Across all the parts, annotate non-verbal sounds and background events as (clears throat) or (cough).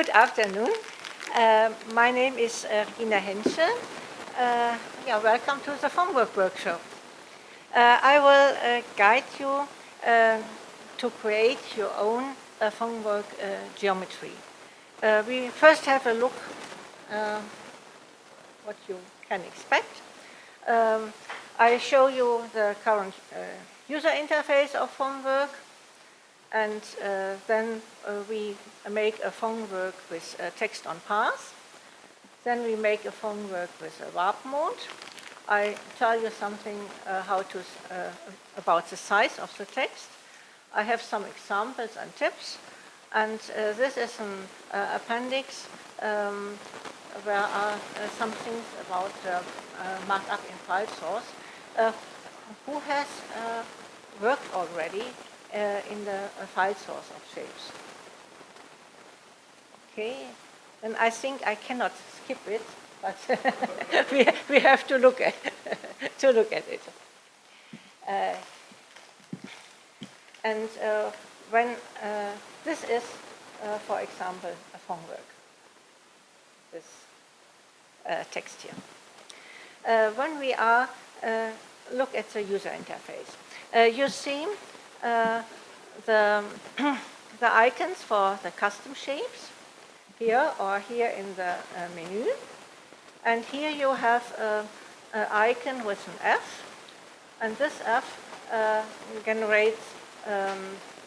Good afternoon. Uh, my name is uh, Ina Henschel. Uh, yeah, welcome to the Fontwork workshop. Uh, I will uh, guide you uh, to create your own Fontwork geometry. we first have a look what you can expect. Um, I show you the current user interface of Fontwork and uh, then uh, we make a Fontwork with text on path. Then we make a Fontwork with a warp mode. I tell you something uh, how to, uh, about the size of the text. I have some examples and tips. And uh, this is an appendix um, where are some things about markup in file source. who has worked already in the uh, file source of shapes. Okay, and I think I cannot skip it, but (laughs) we, we have to look at (laughs) to look at it. Uh, and uh, when uh, this is, uh, for example, a Fontwork, this text here. when we are look at the user interface, you see uh, the, (clears throat) the icons for the custom shapes here or here in the uh, menu. And here you have an icon with an F. And this F uh, generates um,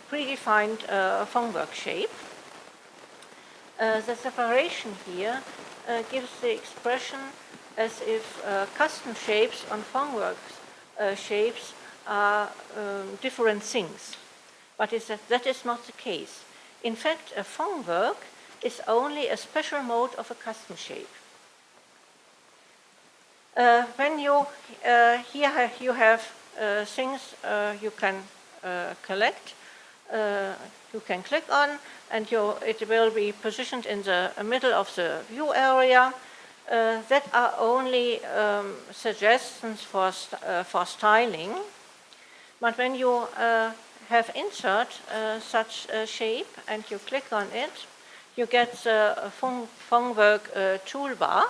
predefined uh, Fontwork shape. Uh, the separation here uh, gives the expression as if uh, custom shapes on Fontwork shapes are um, different things. But that, that is not the case. In fact, a Fontwork is only a special mode of a custom shape. Uh, when you, uh, here you have uh, things uh, you can uh, collect, uh, you can click on, and you, it will be positioned in the middle of the view area. that are only um, suggestions for, st for styling. But when you uh, have insert uh, such a shape and you click on it, you get the Fontwork uh, toolbar.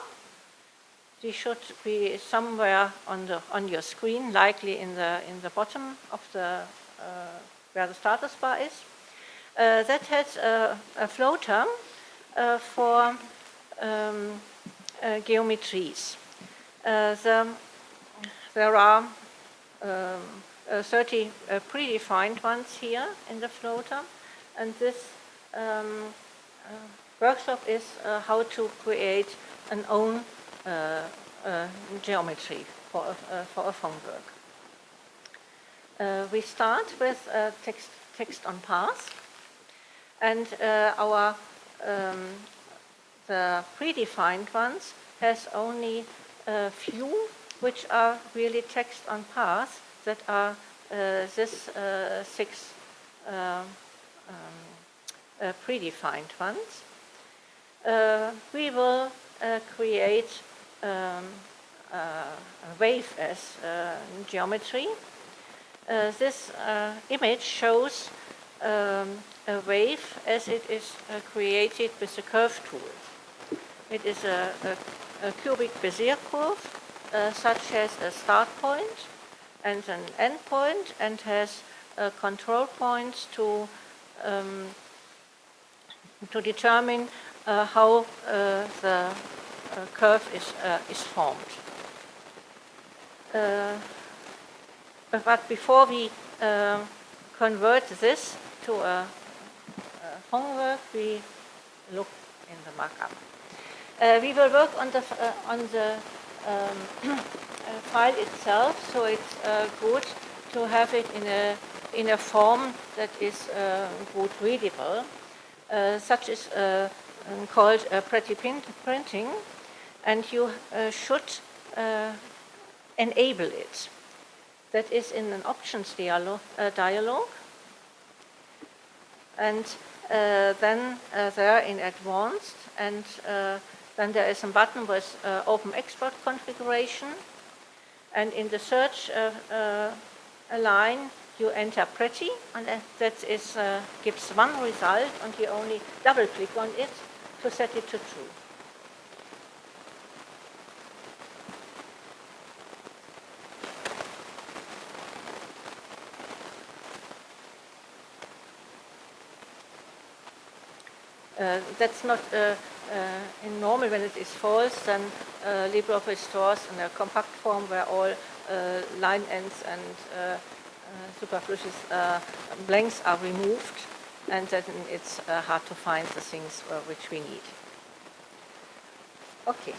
This should be somewhere on the on your screen, likely in the in the bottom of the uh, where the status bar is. Uh, that has a, a floater uh, for um, geometries. The, there are um, uh, Uh, 30 uh, predefined ones here in the floater. And this um, uh, workshop is uh, how to create an own uh, geometry for a, for a Fontwork. we start with text, text on path. And our um, the predefined ones has only a few which are really text on path that are this six um, predefined ones. we will create um, a wave as geometry. this image shows um, a wave as it is uh, created with the curve tool. It is a, a, a cubic Bezier curve, uh, such as a start point, and an endpoint and has uh, control points to um, to determine uh, how uh, the uh, curve is uh, is formed. Uh, but before we convert this to a, a Fontwork, we look in the markup. we will work on the on the um, file itself, so it's uh, good to have it in a in a form that is uh, good readable. such is um, called pretty printing, and you should enable it. That is in an options dialog, dialog. and uh, then uh, there in advanced and uh, then there is a button with open export configuration and in the search uh, uh, line, you enter pretty, and that is, uh, gives one result, and you only double click on it to set it to true. That's not uh, uh, in normal when it is false, then uh, LibreOffice stores in a compact form where all uh, line ends and uh, superfluous blanks are removed, and then it's hard to find the things which we need. Okay.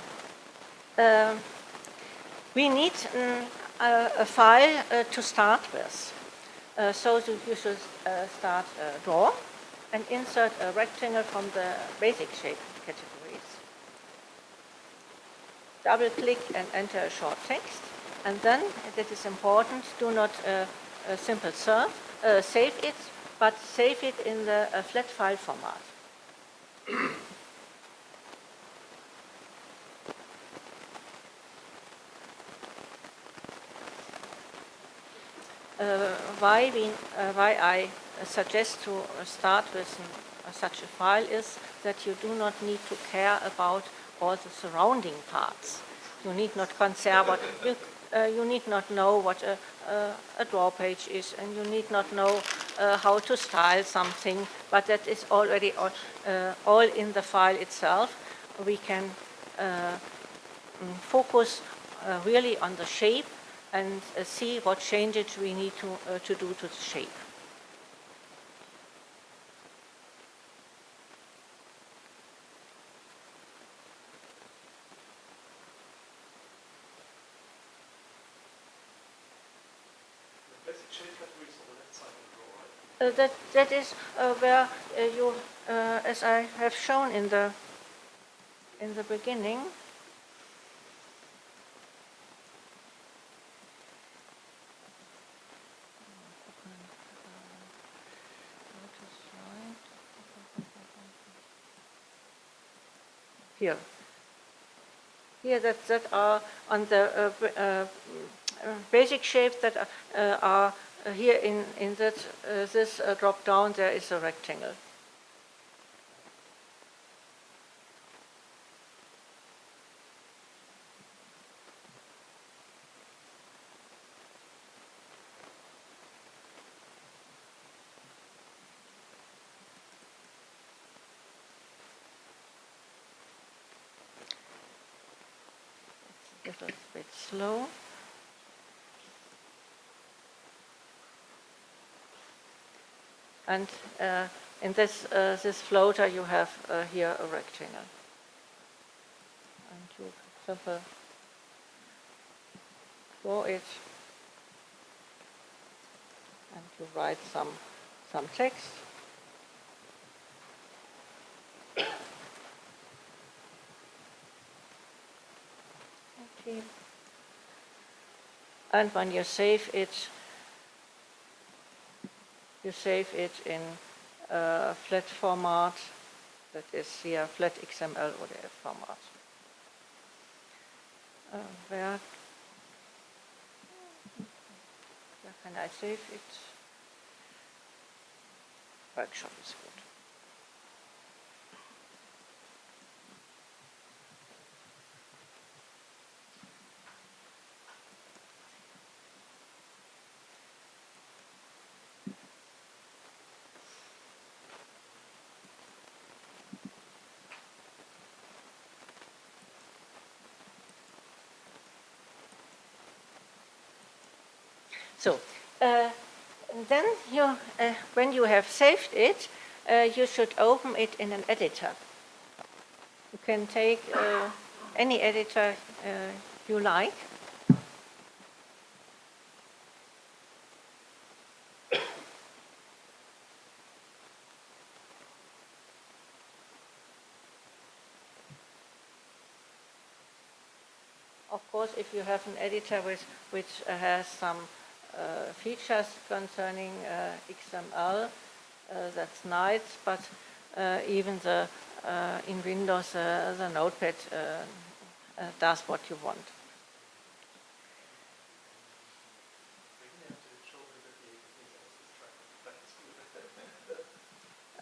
Um, we need um, a, a, file to start with. so you should start draw and insert a rectangle from the basic shape categories. Double click and enter a short text. And then, that is important, do not uh, uh, simple serve, uh, save it, but save it in the uh, flat file format. Why, we, uh, why I suggest to start with such a file is that you do not need to care about all the surrounding parts. You need not concern what you, uh, you need not know what a, a, a, draw page is, and you need not know uh, how to style something, but that is already all, uh, all in the file itself. We can uh, mm, focus uh, really on the shape and uh, see what changes we need to, to do to the shape. Uh, that that is uh, where uh, you, as I have shown in the in the beginning. Here. Here that, that are on the uh, uh, basic shapes that uh, are here in, in that, uh, this drop down, there is a rectangle. Little bit slow. And uh, in this, uh, this floater, you have uh, here a rectangle. And you simply draw it and you write some, some text. Okay. And when you save it, you save it in a flat format that is here flat XML ODF format. Uh, where, where can I save it? Workshop is good. So uh, then you, uh, when you have saved it, uh, you should open it in an editor. You can take uh, any editor uh, you like. Of course, if you have an editor which, which has some features concerning uh, XML. Uh, that's nice, but even the in Windows the Notepad does what you want. (laughs)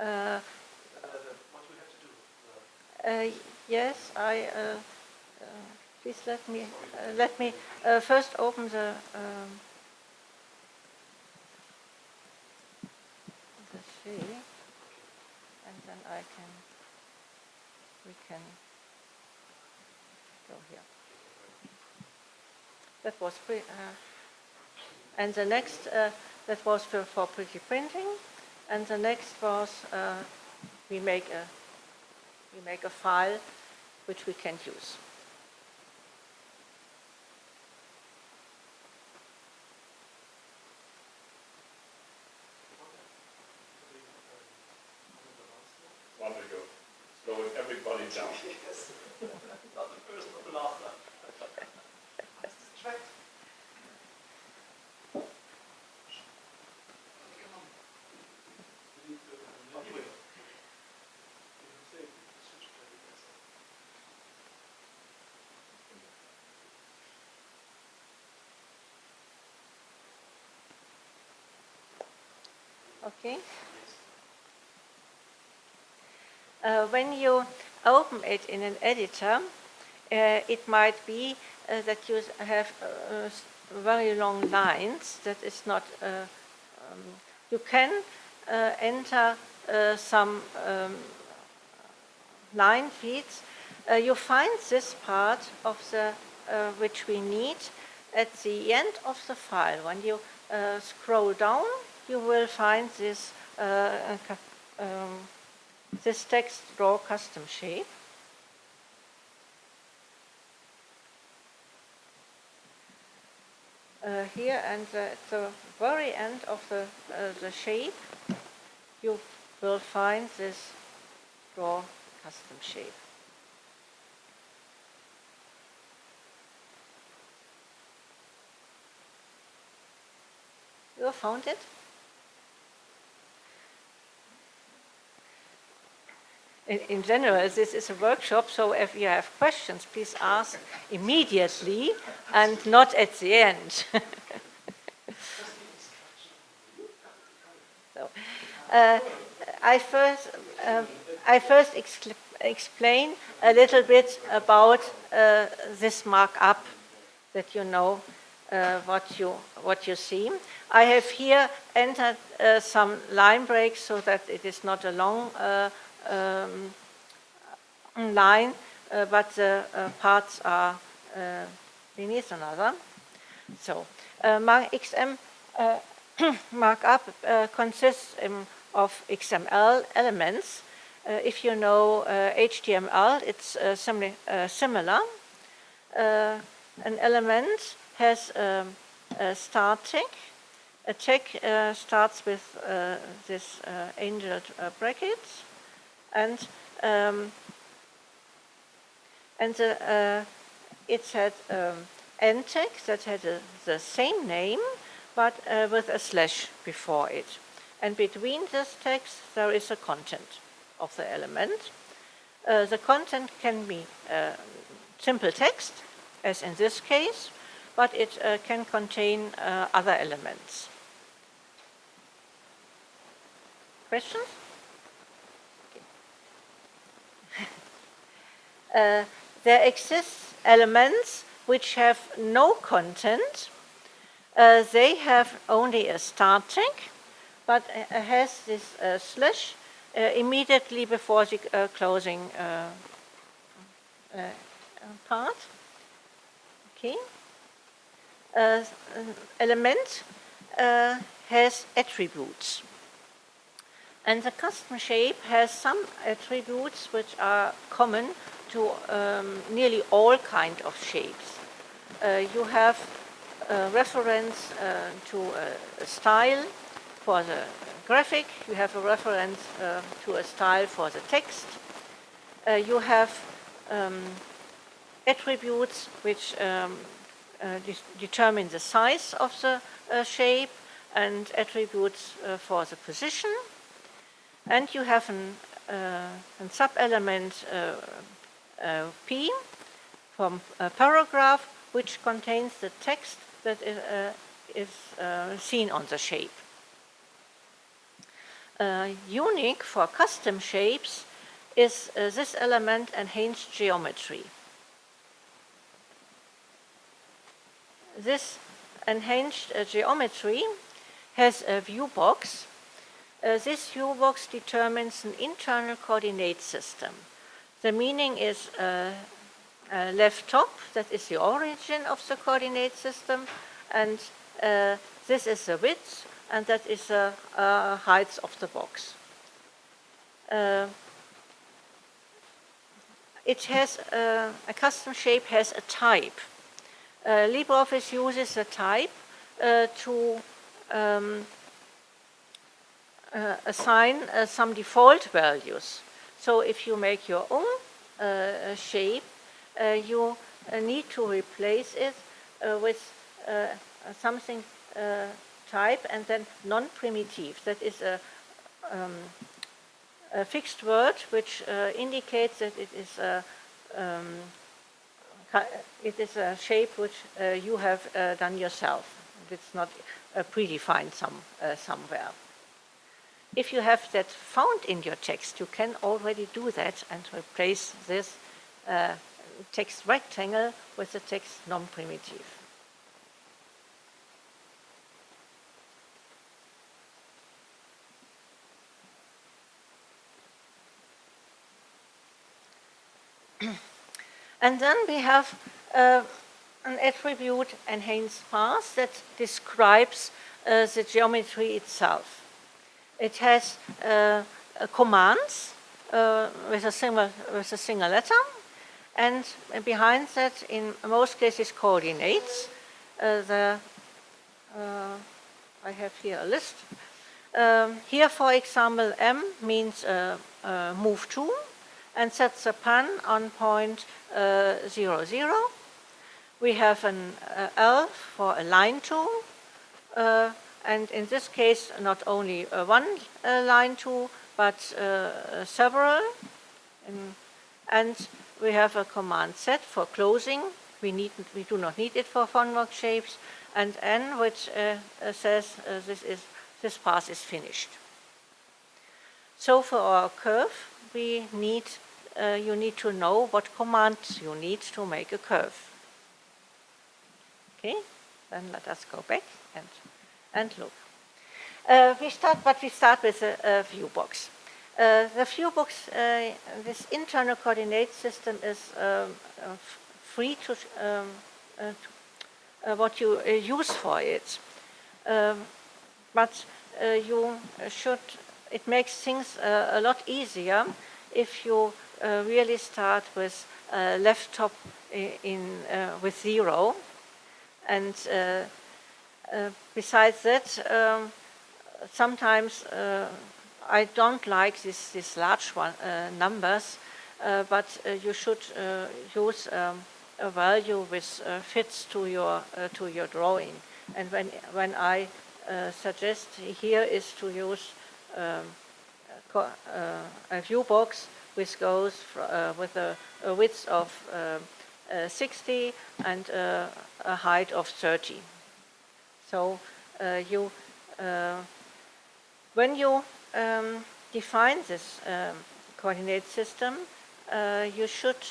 Uh, Uh, yes, I. Uh, uh, please let me uh, let me uh, first open the. Um, the sheet, and then I can. We can go here. That was pre. Uh, and the next uh, that was for, for pretty printing, and the next was uh, we make a we make a file which we can use. One to go. Slowing down. Not the first, not the last. Track? Okay. Uh, when you open it in an editor, uh, it might be uh, that you have uh, very long lines. That is not. Um, you can enter some um, line feeds. You find this part of the which we need at the end of the file. When you uh, scroll down, you will find this uh, um, this text draw custom shape. Uh, here and uh, at the very end of the, uh, the shape, you will find this draw custom shape. You found it? In, in general, this is a workshop, so if you have questions, please ask immediately and not at the end. (laughs) so, uh, I first, uh, I first explain a little bit about uh, this markup that you know uh, what you what you see. I have here entered uh, some line breaks so that it is not a long uh, um, line, uh, but the uh, parts are uh, beneath another. So, uh, XM uh, (coughs) markup uh, consists um, of XML elements. Uh, if you know uh, HTML, it's uh, uh, similar. Uh, an element has um, a start tag. A tag uh, starts with uh, this uh, angled uh, brackets, and um, and the, uh, it had um, tag that had a, the same name, but uh, with a slash before it. And between this text, there is a content of the element. Uh, the content can be uh, simple text, as in this case, but it uh, can contain uh, other elements. Questions? Uh, there exist elements which have no content. Uh, they have only a start tag, but has this uh, slash uh, immediately before the closing part. Okay. Element has attributes. And the custom shape has some attributes which are common to um, nearly all kind of shapes. Uh, you have a reference uh, to a, style for the graphic, you have a reference uh, to a style for the text, uh, you have um, attributes which um, uh, de- determine the size of the uh, shape and attributes for the position. And you have an, uh, sub-element uh, P from a paragraph which contains the text that is, uh, is uh, seen on the shape. Unique for custom shapes is uh, this element enhanced geometry. This enhanced uh, geometry has a view box. Uh, this view box determines an internal coordinate system. The meaning is uh, uh, left top, that is the origin of the coordinate system, and uh, this is the width, and that is the uh, height of the box. Uh, it has uh, a custom shape has a type. LibreOffice uses a type to um, assign some default values. So if you make your own shape, uh, you uh, need to replace it uh, with something type and then non-primitive. That is a, um, a fixed word which indicates that it is a um, it is a shape which uh, you have uh, done yourself. It's not uh, predefined some, somewhere. If you have that found in your text, you can already do that and replace this uh, text rectangle with the text non-primitive. (clears throat) And then we have uh, an attribute enhanced path that describes uh, the geometry itself. It has uh, commands uh, with, a single, with a single letter, and behind that, in most cases, coordinates. Uh, the, uh, I have here a list. Um, here, for example, M means move to, and sets a pan on point uh, 0, 0. We have an uh, L for a line tool, uh, and in this case, not only uh, one uh, line tool, but uh, several. And we have a command set for closing. We, need, we do not need it for Fontwork shapes. And N, which says this, is, this path is finished. So for our curve, we need, uh, you need to know what commands you need to make a curve. Okay, then let us go back and, and look. Uh, we start, but we start with a, a view box. Uh, the view box, uh, this internal coordinate system is um, uh, free to, um, uh, to uh, what you use for it. Um, but you should, it makes things a lot easier if you really start with left top in, with zero. And besides that, um, sometimes uh, I don't like this, this large one, uh, numbers, uh, but uh, you should uh, use um, a value which uh, fits to your, uh, to your drawing. And when, when I uh, suggest here is to use um, uh, a view box which goes uh, with a, a width of um, uh, 60 and uh, a height of 30. So uh, you, uh, when you um, define this um, coordinate system, uh, you should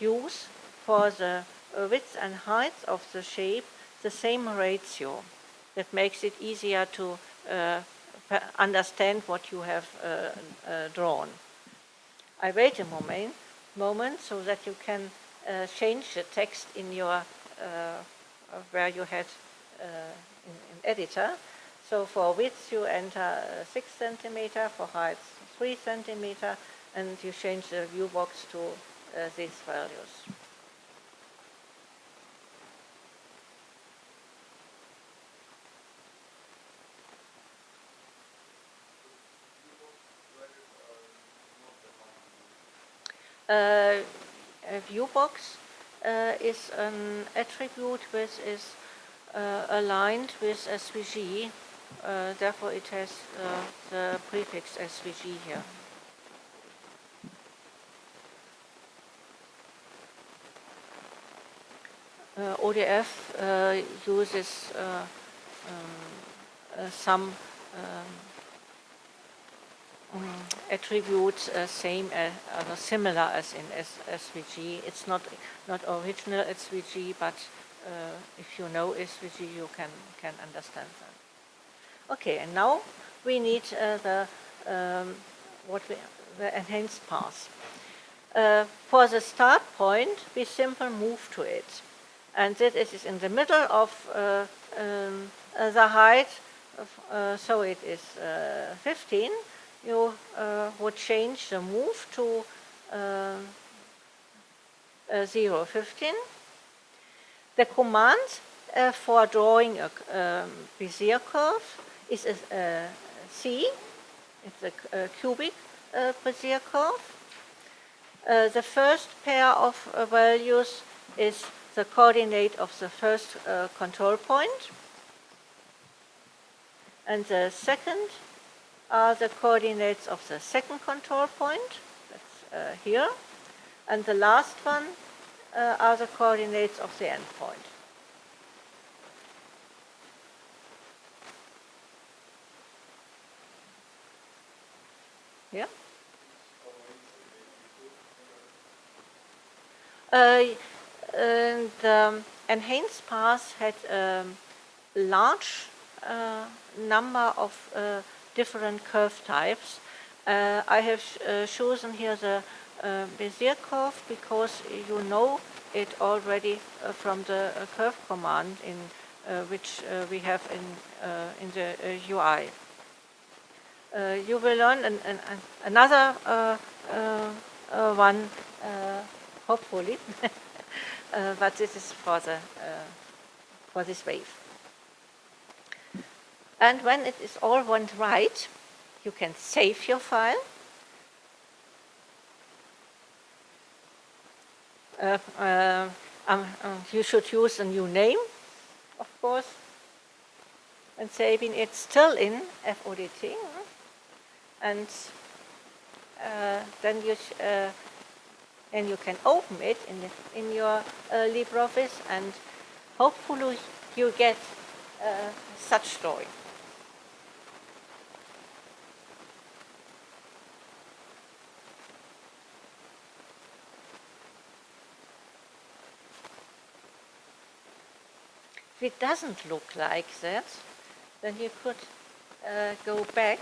use for the width and height of the shape the same ratio. That makes it easier to understand what you have drawn. I wait a moment, moment so that you can uh, change the text in your uh, where you had in, in editor. So for width you enter uh, six centimeter, for height three centimeter, and you change the view box to uh, these values. Uh, a view box uh, is an attribute which is uh, aligned with SVG. Uh, therefore, it has uh, the prefix SVG here. Uh, ODF uh, uses uh, um, some um, mm, attributes same as, similar as in S- SVG. It's not not original SVG, but uh, if you know SVG, you can can understand that. Okay, and now we need uh, the um, what we, the enhanced path. Uh, for the start point, we simply move to it, and that it is in the middle of uh, um, uh, the height. Of, uh, so it is uh, 15. You would change the move to um, uh, 0, 15. The command uh, for drawing a um, Bezier curve is a, uh, C. It's a, a cubic uh, Bezier curve. Uh, the first pair of uh, values is the coordinate of the first uh, control point. And the second are the coordinates of the second control point, that's uh, here. And the last one uh, are the coordinates of the endpoint. Yeah? Uh, and the enhanced pass had a large uh, number of uh, different curve types. Uh, I have uh, chosen here the uh, Bezier curve because you know it already uh, from the uh, curve command in uh, which uh, we have in uh, in the UI. You will learn an, an, an, another one, hopefully, (laughs) but this is for the for this wave. And when it is all went right, you can save your file. Uh, uh, um, um, you should use a new name, of course, and saving it still in FODT. And uh, then you uh, you can open it in the, in your uh, LibreOffice, and hopefully you get uh, such story. If it doesn't look like that, then you could uh, go back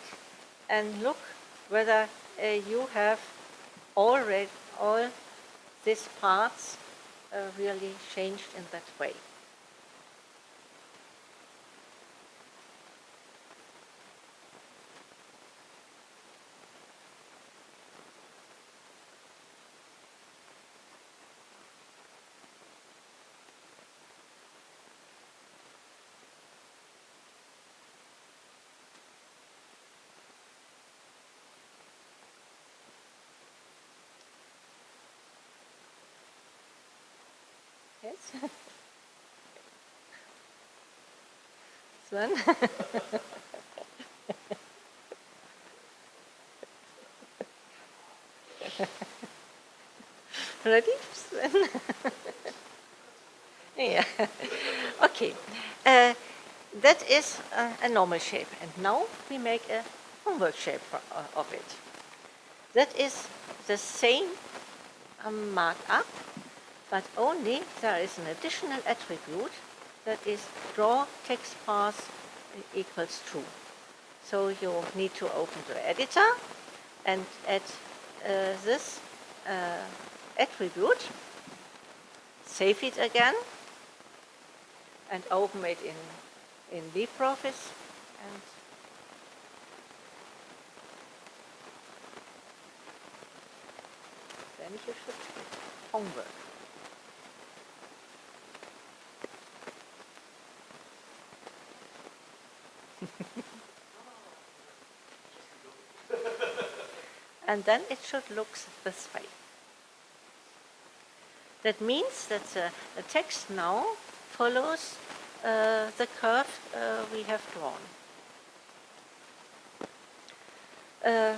and look whether uh, you have already all these parts uh, really changed in that way. Yes. (laughs) Sven? (laughs) Ready, Sven? (laughs) yeah. Okay. Uh, that is uh, a normal shape, and now we make a Fontwork shape uh, of it. That is the same um, markup, but only there is an additional attribute that is draw text path equals true. So you need to open the editor and add uh, this uh, attribute, save it again, and open it in, in LibreOffice and then you should homework. (laughs) and then it should look this way. That means that the, the text now follows uh, the curve uh, we have drawn. Uh,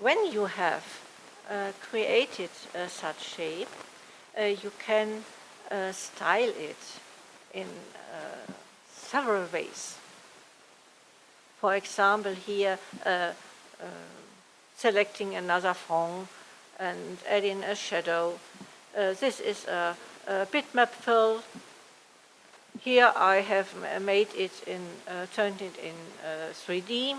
when you have uh, created uh, such shape, uh, you can style it in several ways. for example, here uh, uh, selecting another front and adding a shadow. Uh, this is a, a bitmap fill. Here I have made it in, uh, turned it in 3D.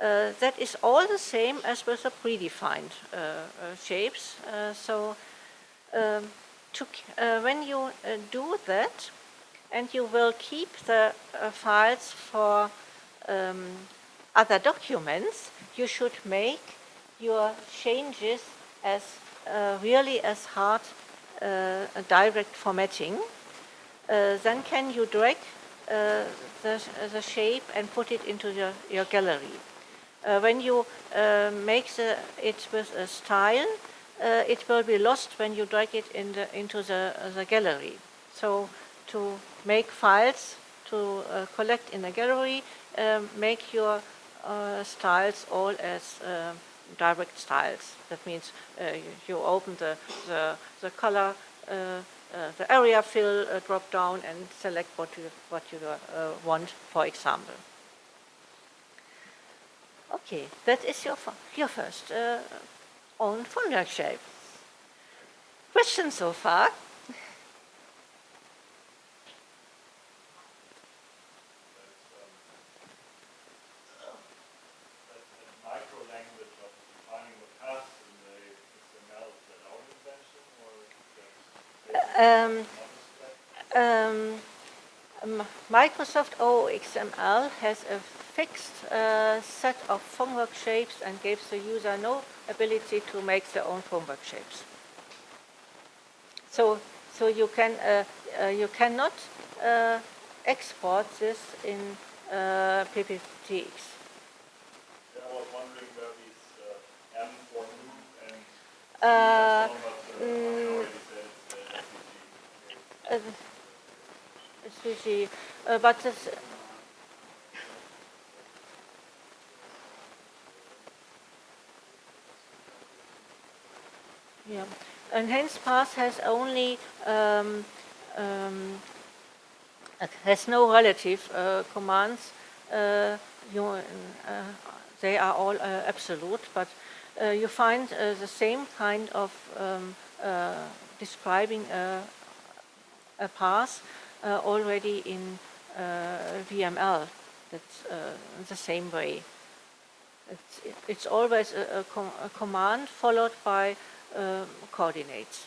Uh, that is all the same as with the predefined uh, uh, shapes. so um, to, when you do that, and you will keep the files for um, other documents, you should make your changes as uh, really as hard uh, direct formatting. Uh, then can you drag the, the shape and put it into your, your gallery. Uh, when you uh, make the, it with a style, uh, it will be lost when you drag it in the, into the, the gallery. So to make files to collect in a gallery, um, make your styles all as direct styles. That means uh, you open the, the, the color, uh, uh, the area fill drop down and select what you, what you want, for example. Okay, that is your, your first uh, own Fontwork shape. Questions so far? Um, um, Microsoft OXML has a fixed uh, set of Fontwork shapes and gives the user no ability to make their own Fontwork shapes. So, so you can uh, uh, you cannot uh, export this in uh, PPTX. I was wondering where these uh, M for and uh, mm, Uh, but this, Yeah, enhanced path has only um, um, has no relative uh, commands. Uh, you, uh, they are all uh, absolute, but uh, you find the same kind of um, describing a, a path already in uh, VML. That's uh, the same way. It's, it's always a, a, com a command followed by um, coordinates.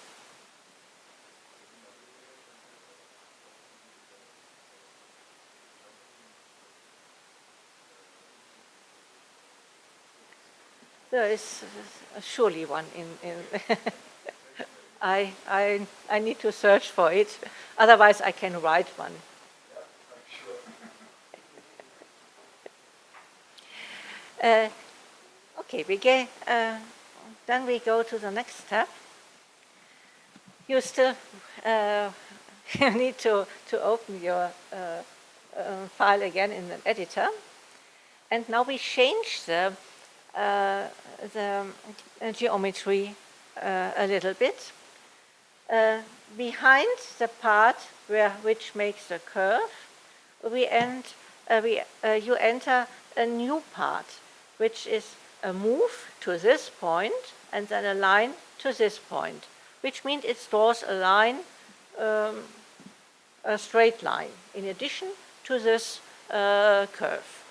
There is surely one in, in (laughs) I, I, I need to search for it, otherwise I can write one. uh, okay, we get, uh, then we go to the next step. You still uh, (laughs) need to, to open your uh, uh, file again in an editor. And now we change the, uh, the geometry a little bit. Uh, behind the part where, which makes the curve, we end, we, you enter a new part, which is a move to this point and then a line to this point, which means it draws a line, um, a straight line, in addition to this uh, curve.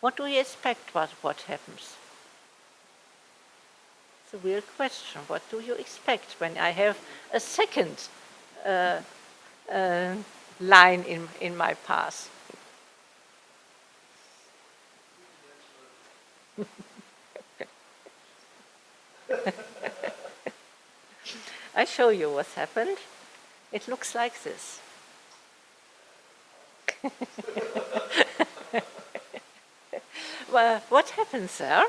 What do you expect what, what happens? A real question. What do you expect when I have a second uh, uh, line in, in my path? (laughs) I show you what's happened. It looks like this. (laughs) well, what happens there?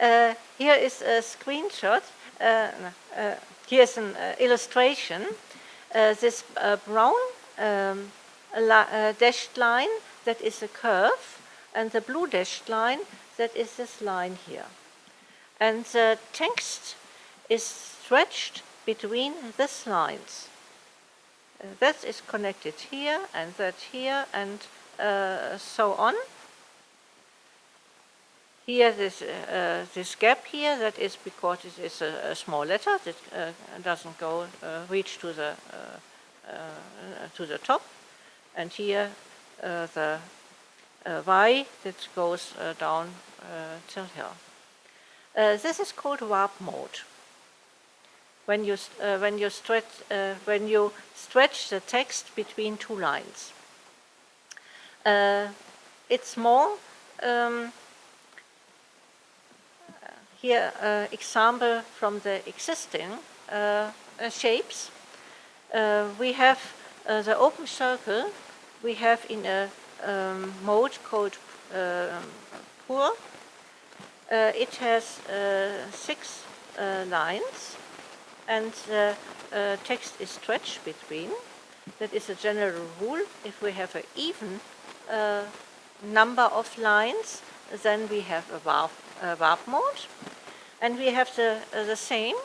Uh, here is a screenshot. Uh, uh, here's an illustration. This brown um, dashed line, that is a curve, and the blue dashed line, that is this line here. And the text is stretched between these lines. Uh, that is connected here and that here and uh, so on. Here this, uh, this gap here, that is because it is a, a small letter that uh, doesn't go, uh, reach to the, uh, uh, to the top. And here the Y that goes down till here. This is called warp mode. When you, when, you stretch, when you stretch the text between two lines. It's more um, here uh, example from the existing uh, uh, shapes. We have the open circle we have in a um, mode called um. Uh, it has six lines and the text is stretched between. That is a general rule. If we have an even uh, number of lines, then we have a a warp mode. And we have the, uh, the same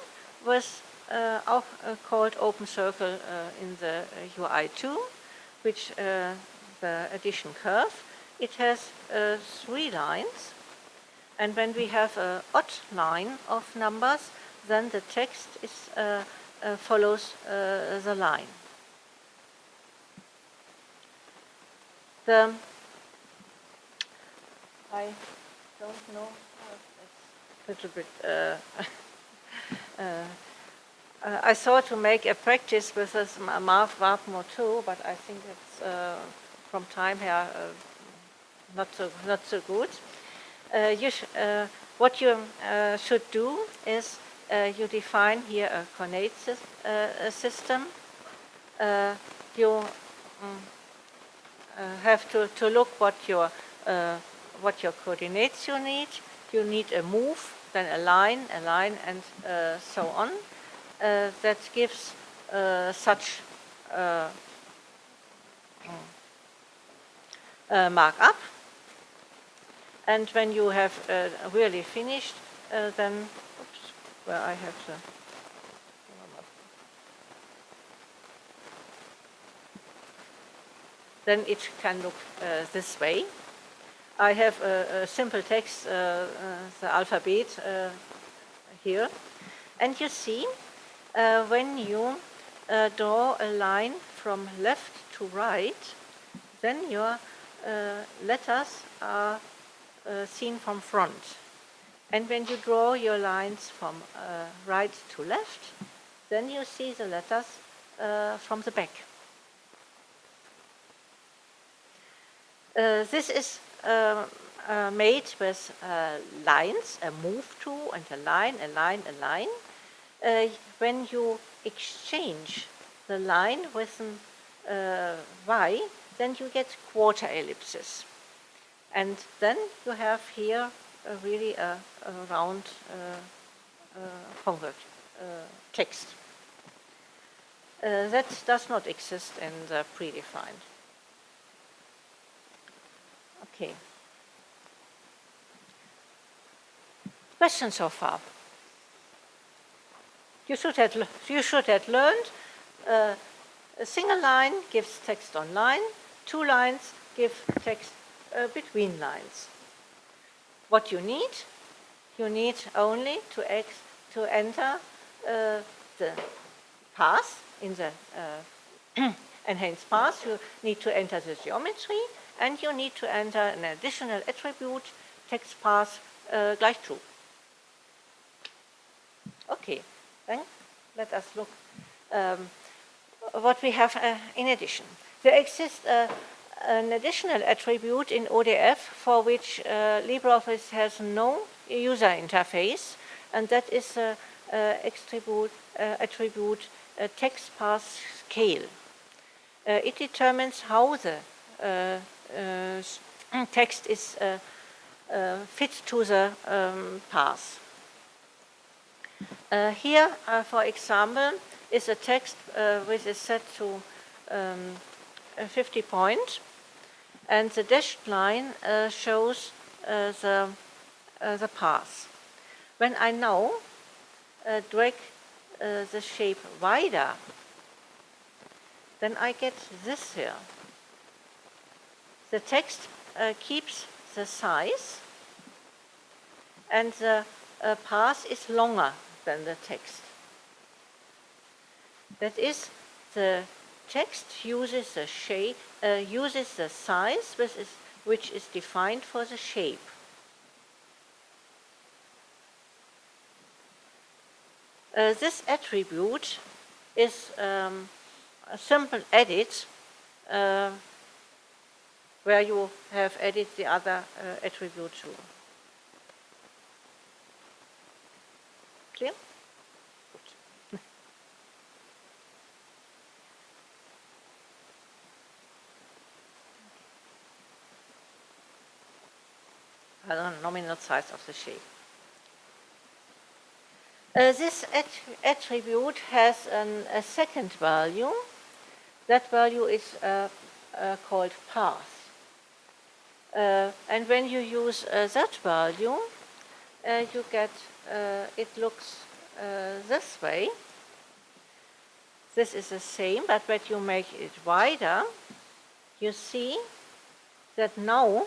with uh, auch, uh, called open circle uh, in the uh, UI2, which uh, the addition curve. It has uh, three lines. And when we have an odd line of numbers, then the text is, uh, uh, follows uh, the line. The I don't know. Little bit. Uh, (laughs) uh, uh, I thought to make a practice with this ma- math Wapmo too, but I think it's uh, from time here uh, not so not so good. You what you should do is you define here a coordinate system. You uh, have to, to look what your uh, what your coordinates you need. You need a move, then a line, a line, and uh, so on. Uh, that gives uh, such uh, mm, markup. And when you have uh, really finished, then oops, where I have the then it can look uh, this way. I have a, a simple text, uh, uh, the alphabet uh, here. And you see, uh, when you draw a line from left to right, then your letters are seen from front. And when you draw your lines from right to left, then you see the letters uh, from the back. Uh, this is made with uh, lines, a move to and a line, a line, a line. Uh, when you exchange the line with an uh, y, then you get quarter ellipses. And then you have here uh, really a, a round uh, uh, convert uh, text. Uh, that does not exist in the predefined. Okay. Questions so far? You should have, you should have learned uh, a single line gives text on line, two lines give text uh, between lines. What you need? You need only to, ex- to enter uh, the path in the uh, (clears throat) enhanced path. You need to enter the geometry and you need to enter an additional attribute, text path uh, gleich true. Okay, then let us look um, what we have uh, in addition. There exists uh, an additional attribute in ODF for which uh, LibreOffice has no user interface, and that is uh attribute, attribute text path scale. It determines how the uh, text is uh, uh, fit to the um, path. Uh, here, uh, for example, is a text uh, which is set to um, uh, 50 point, and the dashed line uh, shows uh, the, uh, the path. When I now uh, drag uh, the shape wider, then I get this here. The text uh, keeps the size and the uh, path is longer than the text. That is, the text uses the shape, uh, uses the size which is, which is defined for the shape. Uh, this attribute is um, a simple edit uh, where you have added the other uh, attribute too. Clear? Good. Uh, nominal size of the shape. Uh, this att attribute has an, a second value. That value is uh, uh, called path. Uh, and when you use uh, that value, uh, you get, it looks this way. This is the same, but when you make it wider, you see that now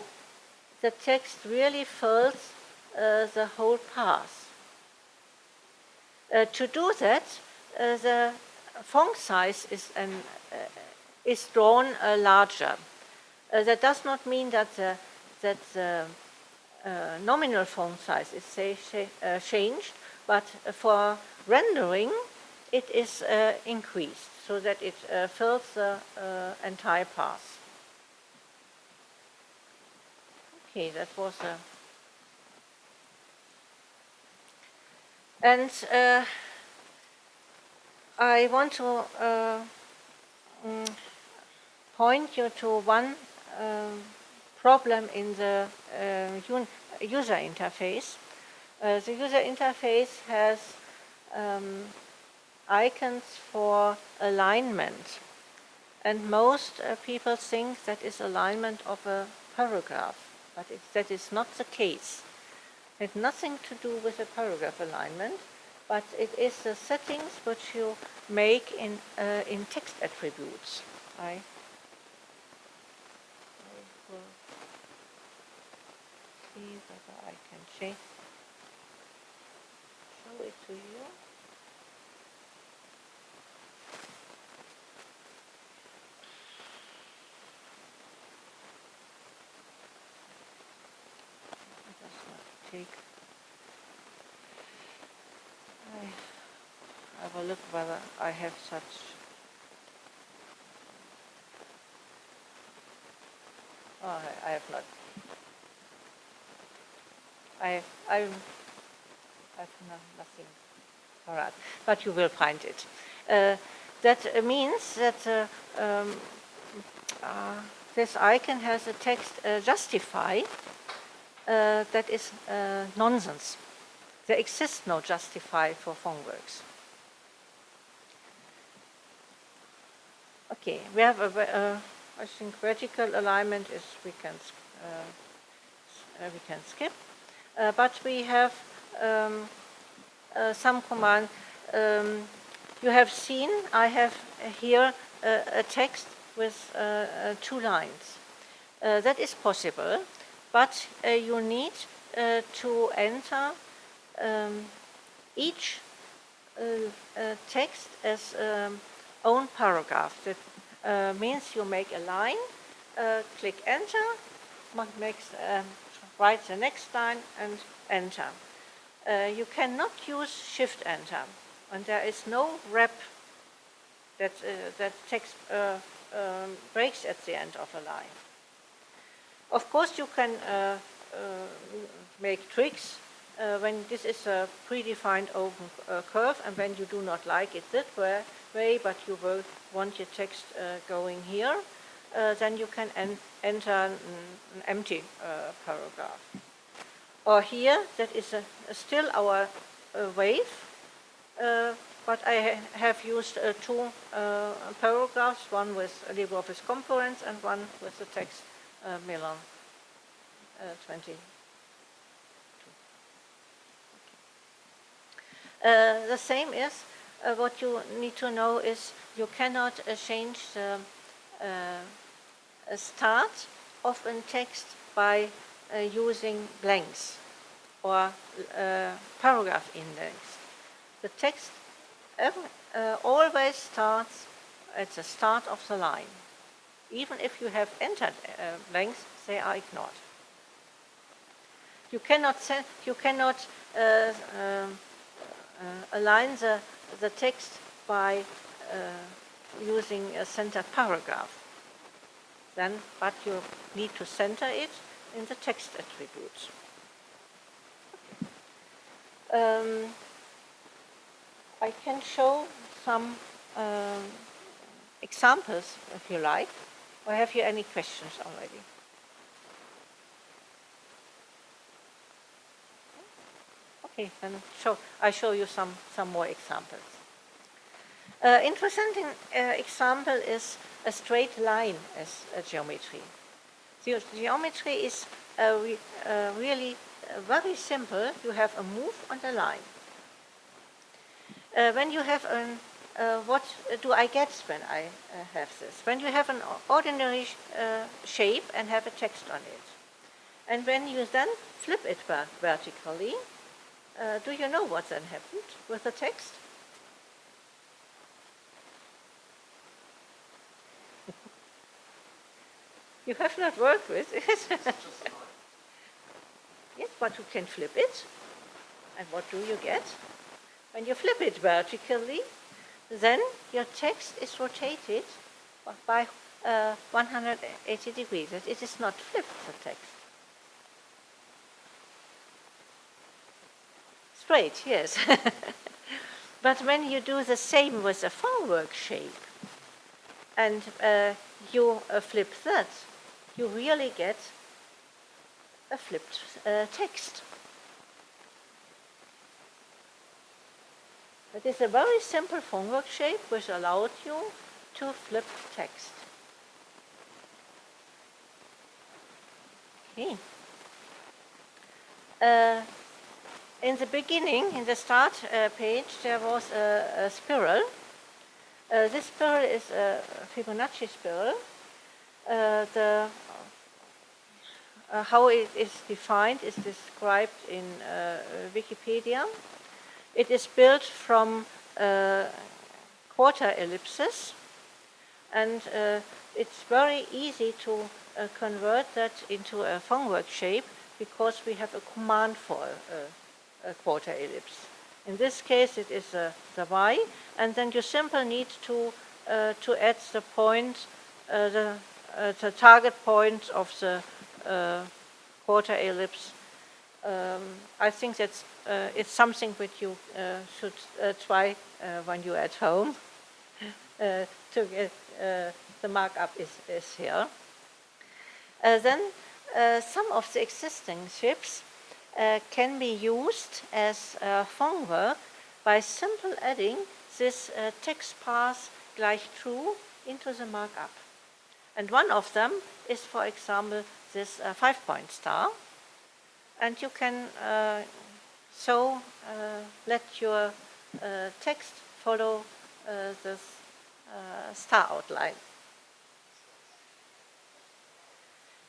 the text really fills the whole path. Uh, to do that, uh, the font size is, an, uh, is drawn uh, larger. Uh, that does not mean that the, that the nominal font size is say, changed, but for rendering, it is increased so that it fills the entire path. Okay, that was a And uh, I want to uh, mm, point you to one problem in the uh, user interface. Uh, the user interface has um, icons for alignment. And most uh, people think that is alignment of a paragraph, but it, that is not the case. It has nothing to do with the paragraph alignment, but it is the settings which you make in, uh, in text attributes. I, I will see whether I can change, show it to you. take. I have a look whether I have such. Oh, I, I have not. I, I, I have no, nothing for that, but you will find it. Uh, that means that uh, um, uh, this icon has a text uh, justify uh, that is uh, nonsense. There exists no justify for Fontworks. Okay, we have a, I think vertical alignment is we can we can skip, but we have um, some command. Um, you have seen I have here a text with two lines. that is possible but uh, you need uh, to enter um, each uh, text as um, own paragraph. That means you make a line, click enter, makes, um, write the next line and enter. Uh, you cannot use shift enter and there is no wrap that, uh, that text uh, um, breaks at the end of a line. Of course, you can uh, uh, make tricks uh, when this is a predefined open curve and when you do not like it that way, way but you will want your text going here, then you can en enter an, an empty paragraph. Or here, that is a, a still our wave, uh, but I ha have used uh, two uh, paragraphs, one with LibreOffice Components and one with the text uh, Milan uh, 20. Uh, the same is uh, what you need to know is you cannot uh, change the uh, start of a text by uh, using blanks. or uh, paragraph index. The text uh, always starts at the start of the line. Even if you have entered blanks, they are ignored. You cannot, send, you cannot um, align the, the text by using a center paragraph. Then, but you need to center it in the text attributes. Um, I can show some um, examples if you like. Or have you any questions already? Okay, then show, I show you some, some more examples. Uh, interesting uh, example is a straight line as a geometry. The geometry is uh, re, uh, really uh, very simple. You have a move on the line. Uh, when you have an, what do I get when I have this? When you have an ordinary shape and have a text on it. And when you then flip it vertically, uh, do you know what then happened with the text? You have not worked with it. (laughs) yes, but you can flip it. And what do you get? When you flip it vertically, then your text is rotated by uh, 180 degrees. It is not flipped, the text. straight, yes. (laughs) but when you do the same with a Fontwork shape and uh, you uh, flip that, you really get a flipped uh, text. It is a very simple Fontwork shape which allowed you to flip text. Okay. Uh, in the beginning, in the start uh, page, there was a, a spiral. Uh, this spiral is a Fibonacci spiral. Uh, the, uh, how it is defined is described in uh, Wikipedia. It is built from uh, quarter ellipses and it's very easy to convert that into a Fontwork shape because we have a command for a quarter ellipse. In this case, it is uh, the y, and then you simply need to uh, to add the point, uh, the, uh, the target point of the uh, quarter ellipse. Um, I think that's uh, it's something which you should try when you're at home. (laughs) to get the markup is, is here. then some of the existing ships uh, can be used as uh, Fontwork by simply adding this uh, text path gleich true into the markup. And one of them is, for example, this uh, five-point star. And you can uh, so uh, let your uh, text follow this star outline.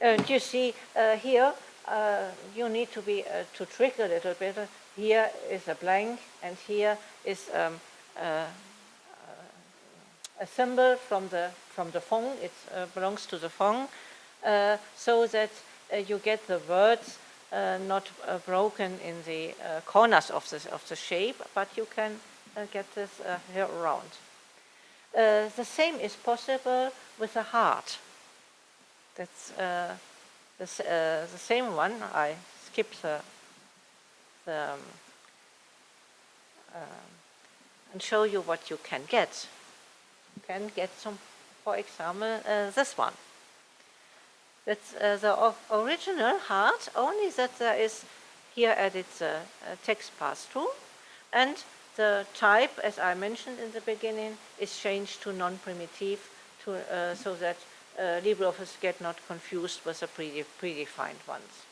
And you see here uh, you need to be uh, to trick a little bit. Here is a blank, and here is um, uh, a symbol from the from the font. It uh, belongs to the font, uh, so that uh, you get the words not broken in the corners of the of the shape, but you can get this here around. the same is possible with a heart. That's the, uh, the same one, I skip the, the um, uh, and show you what you can get. Can get some, for example, uh, this one. That's uh, the original heart, only that there is here added the text pass-through, and the type, as I mentioned in the beginning, is changed to non-primitive to, uh, so that uh, LibreOffice get not confused with the predefined ones.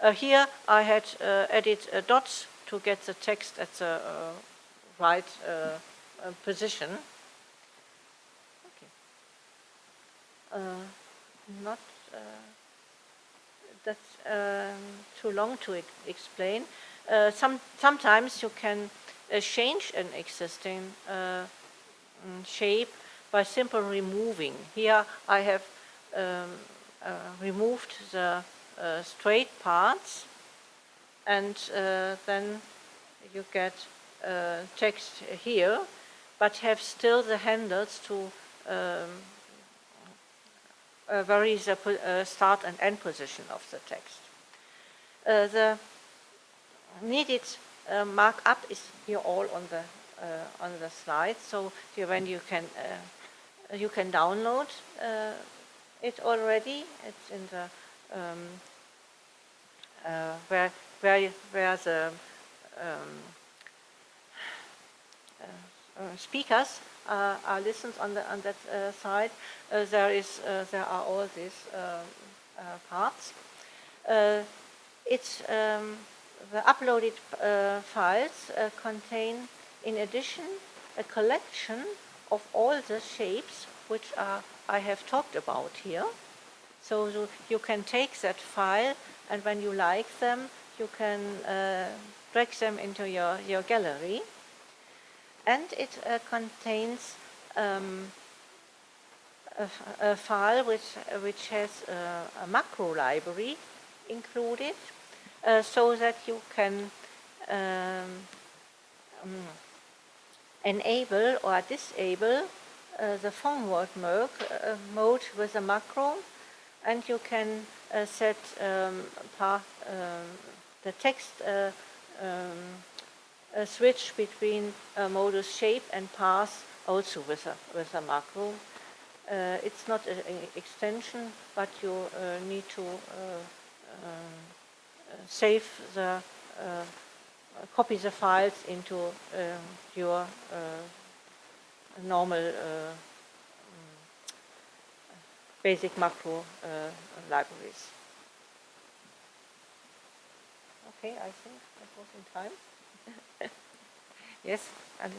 Uh, here I had uh, added uh, dots to get the text at the uh, right uh, position. Okay. Not that's um, too long to explain. Uh, some, sometimes you can uh, change an existing uh, mm, shape by simply removing. Here I have um, uh, removed the uh, straight parts and uh, then you get uh, text here, but have still the handles to um, uh, the uh, start and end position of the text. Uh, the needed uh, markup is here all on the uh, on the slide, so when you can uh, you can download it already. It's in the um, where where where the um, speakers are listened on the on that uh, side. Uh, there is uh, there are all these uh, uh, parts. Uh, it's um, the uploaded uh, files uh, contain, in addition, a collection of all the shapes which are I have talked about here. So you, you can take that file, and when you like them, you can uh, drag them into your, your gallery. And it uh, contains um, a, a file which, which has uh, a macro library included, uh, so that you can um, um, enable or disable uh, the forward mode, uh, mode with a macro, and you can uh, set um, um, the text a switch between uh, modus shape and path also with a, with a macro. Uh, it's not an extension, but you uh, need to uh, uh, save the, copy the files into um, your normal mm, basic macro libraries. Okay, I think that was in time. (laughs) yes, and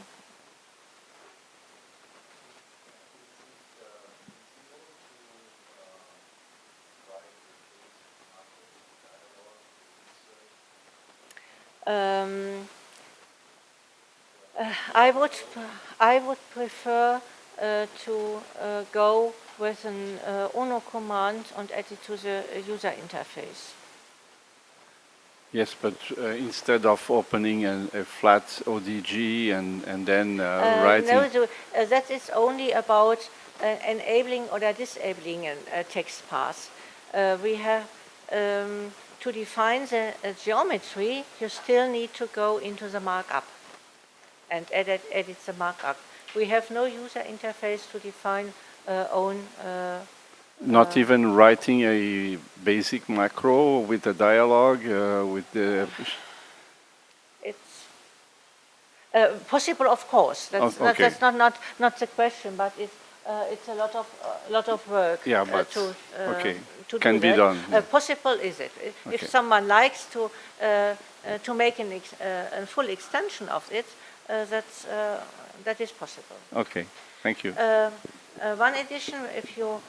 um, uh, I would I would prefer uh, to uh, go with an uh, UNO command and add it to the user interface. Yes, but uh, instead of opening a, a flat ODG and, and then uh, Uh, writing. No, the, uh, that is only about uh, enabling or disabling a, text path. Uh, we have um, to define the geometry. You still need to go into the markup and edit, edit the markup. We have no user interface to define uh, own. Uh, Not even writing a basic macro with a dialogue uh, with the. it's uh, possible, of course. That's, Oh, that- okay. that's not, not, not the question, but it's, uh, it's a lot of, uh, lot of work Yeah, uh, but- to, uh, okay, to can do be that. done, Uh, yeah. possible is it? If- Okay. If someone likes to, uh, uh, to make an ex- uh, a full extension of it, uh, that's, uh, that is possible. Okay, thank you. Uh, uh, one addition, if you uh,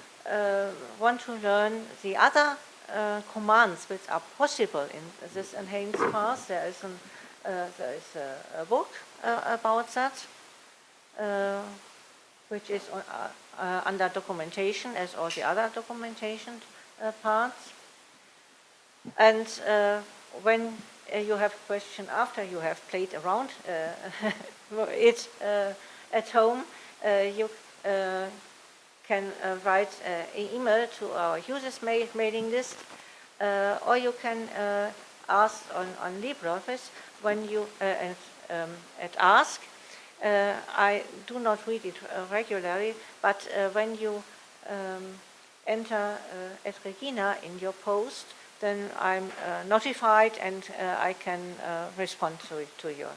want to learn the other uh, commands which are possible in this enhanced path, there is, an, uh, there is a, a book uh, about that, uh, which is on, uh, uh, under documentation as all the other documentation uh, parts. And uh, when uh, you have a question after you have played around uh, (laughs) it uh, at home, uh, you uh, can uh, write uh, an email to our users ma- mailing list, uh, or you can ask on, on LibreOffice when you um, at Ask. Uh, I do not read it uh, regularly, but uh, when you um, enter at Regina in your post, then I'm notified and I can respond to, it, to your